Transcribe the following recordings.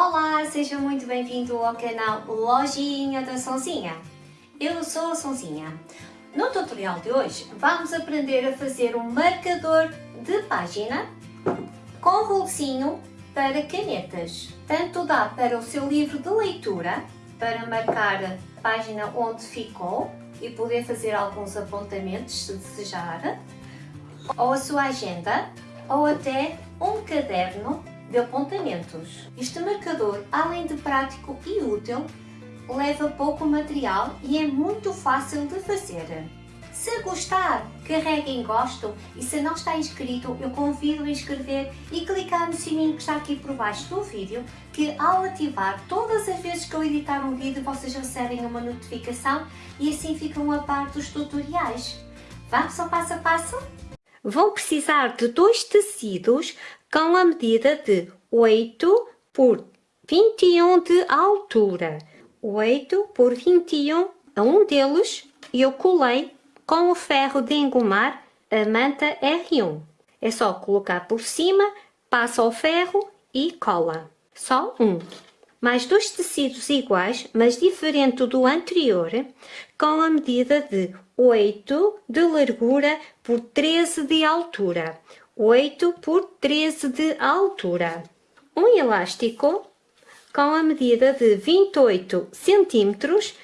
Olá, seja muito bem-vindo ao canal Lojinha da Sonzinha. Eu sou a Sonzinha. No tutorial de hoje vamos aprender a fazer um marcador de página com rolocinho para canetas. Tanto dá para o seu livro de leitura, para marcar a página onde ficou e poder fazer alguns apontamentos se desejar, ou a sua agenda, ou até um caderno de apontamentos. Este marcador, além de prático e útil, leva pouco material e é muito fácil de fazer. Se gostar, carregue em gosto e se não está inscrito, eu convido a inscrever e clicar no sininho que está aqui por baixo do vídeo, que ao ativar, todas as vezes que eu editar um vídeo, vocês recebem uma notificação e assim ficam a par dos tutoriais. Vamos ao passo a passo? Vão precisar de dois tecidos com a medida de 8 por 21 de altura. 8 por 21 a um deles eu colei com o ferro de engomar a manta R1. É só colocar por cima, passa o ferro e cola. Só um. Mais dois tecidos iguais, mas diferente do anterior, com a medida de 8 de largura por 13 de altura. 8 por 13 de altura. Um elástico com a medida de 28 centímetros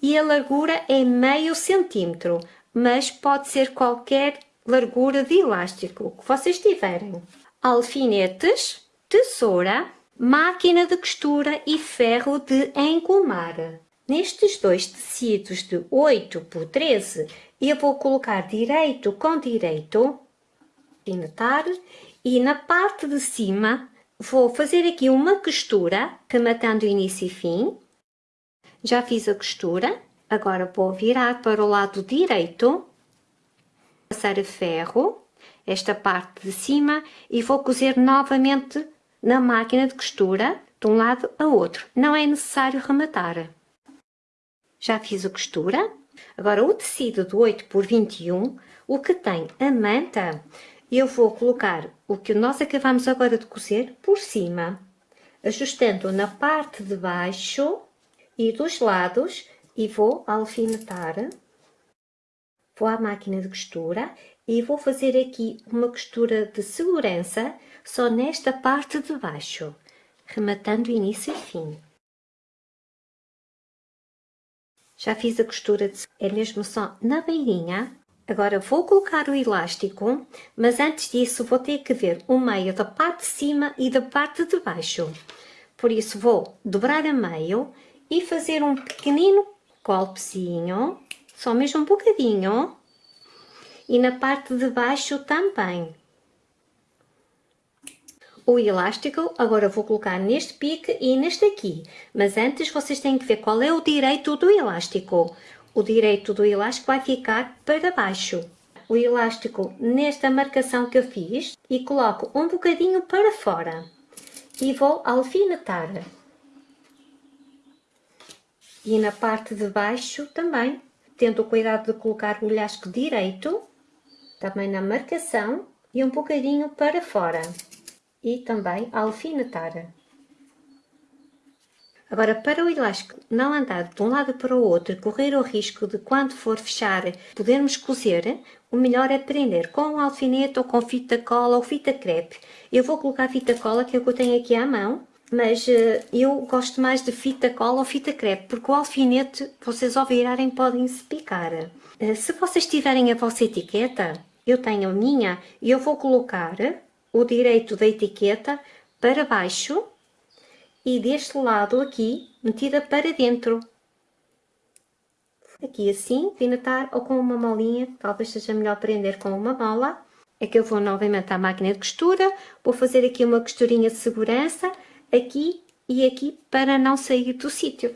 e a largura é meio centímetro, mas pode ser qualquer largura de elástico que vocês tiverem. Alfinetes, tesoura, máquina de costura e ferro de engomar. Nestes dois tecidos de 8 por 13, eu vou colocar direito com direito alfinetar e na parte de cima vou fazer aqui uma costura, rematando início e fim. Já fiz a costura, agora vou virar para o lado direito, passar a ferro, esta parte de cima e vou cozer novamente na máquina de costura, de um lado a outro. Não é necessário rematar. Já fiz a costura. Agora o tecido de 8 por 21, o que tem a manta, eu vou colocar o que nós acabamos agora de cozer por cima, ajustando na parte de baixo e dos lados e vou alfinetar. Vou à máquina de costura e vou fazer aqui uma costura de segurança só nesta parte de baixo, rematando início e fim. Já fiz a costura, de... é mesmo só na beirinha, Agora vou colocar o elástico, mas antes disso vou ter que ver o meio da parte de cima e da parte de baixo. Por isso vou dobrar a meio e fazer um pequenino golpezinho, só mesmo um bocadinho, e na parte de baixo também. O elástico agora vou colocar neste pique e neste aqui, mas antes vocês têm que ver qual é o direito do elástico o direito do elástico vai ficar para baixo. O elástico nesta marcação que eu fiz e coloco um bocadinho para fora. E vou alfinetar. E na parte de baixo também, tendo o cuidado de colocar o elástico direito, também na marcação e um bocadinho para fora. E também alfinetar. Agora, para o elástico não andar de um lado para o outro correr o risco de quando for fechar podermos cozer, o melhor é prender com um alfinete ou com fita cola ou fita crepe. Eu vou colocar fita cola que é o que eu tenho aqui à mão, mas uh, eu gosto mais de fita cola ou fita crepe, porque o alfinete, vocês ao virarem podem se picar. Uh, se vocês tiverem a vossa etiqueta, eu tenho a minha, e eu vou colocar o direito da etiqueta para baixo e deste lado aqui, metida para dentro. Aqui assim, pinatar ou com uma molinha, talvez seja melhor prender com uma mola. É que eu vou novamente à máquina de costura, vou fazer aqui uma costurinha de segurança, aqui e aqui, para não sair do sítio.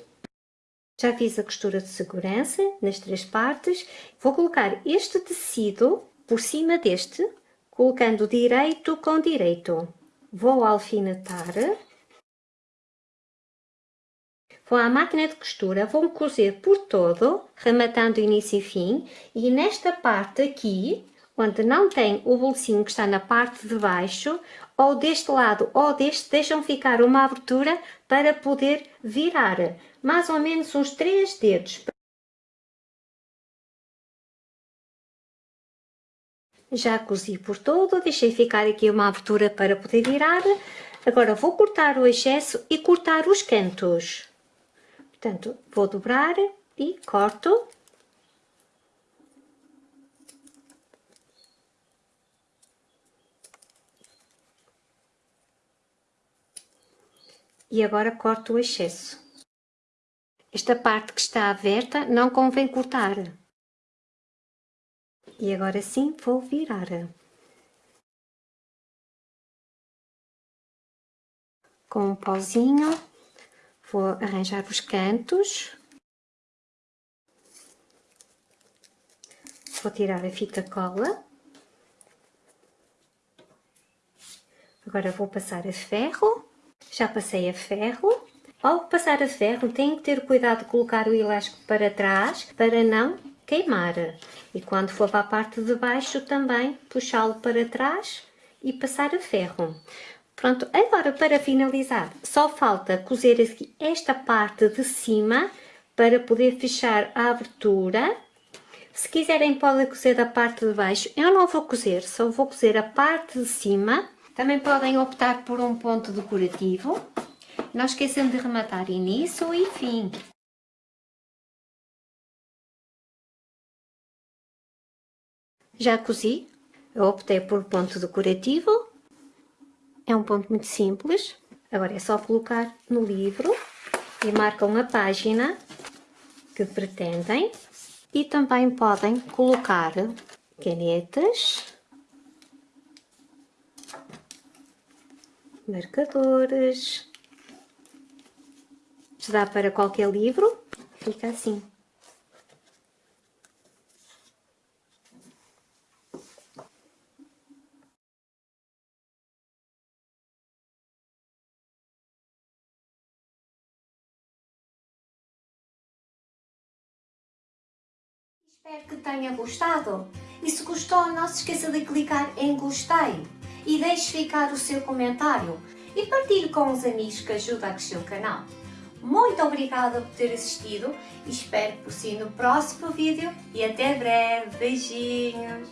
Já fiz a costura de segurança nas três partes. Vou colocar este tecido por cima deste, colocando direito com direito. Vou alfinetar Vou à máquina de costura, vou cozer por todo, rematando início e fim, e nesta parte aqui, onde não tem o bolsinho que está na parte de baixo, ou deste lado ou deste deixam ficar uma abertura para poder virar mais ou menos uns 3 dedos. Já cozi por todo, deixei ficar aqui uma abertura para poder virar. Agora vou cortar o excesso e cortar os cantos. Portanto, vou dobrar e corto. E agora corto o excesso. Esta parte que está aberta não convém cortar. E agora sim vou virar. Com um pauzinho, vou arranjar os cantos. Vou tirar a fita cola. Agora vou passar a ferro. Já passei a ferro. Ao passar a ferro, tenho que ter cuidado de colocar o elástico para trás para não queimar. E quando for para a parte de baixo também puxá-lo para trás e passar a ferro. Pronto, agora para finalizar, só falta cozer aqui esta parte de cima para poder fechar a abertura. Se quiserem podem cozer da parte de baixo, eu não vou cozer, só vou cozer a parte de cima. Também podem optar por um ponto decorativo. Não esqueçam de rematar início e fim. Já cozi, eu optei por ponto decorativo, é um ponto muito simples, agora é só colocar no livro e marcam a página que pretendem. E também podem colocar canetas, marcadores, dá para qualquer livro, fica assim. Espero que tenha gostado e se gostou não se esqueça de clicar em gostei e deixe ficar o seu comentário e partilhe com os amigos que ajudam a crescer o canal. Muito obrigada por ter assistido e espero por si no próximo vídeo e até breve. Beijinhos!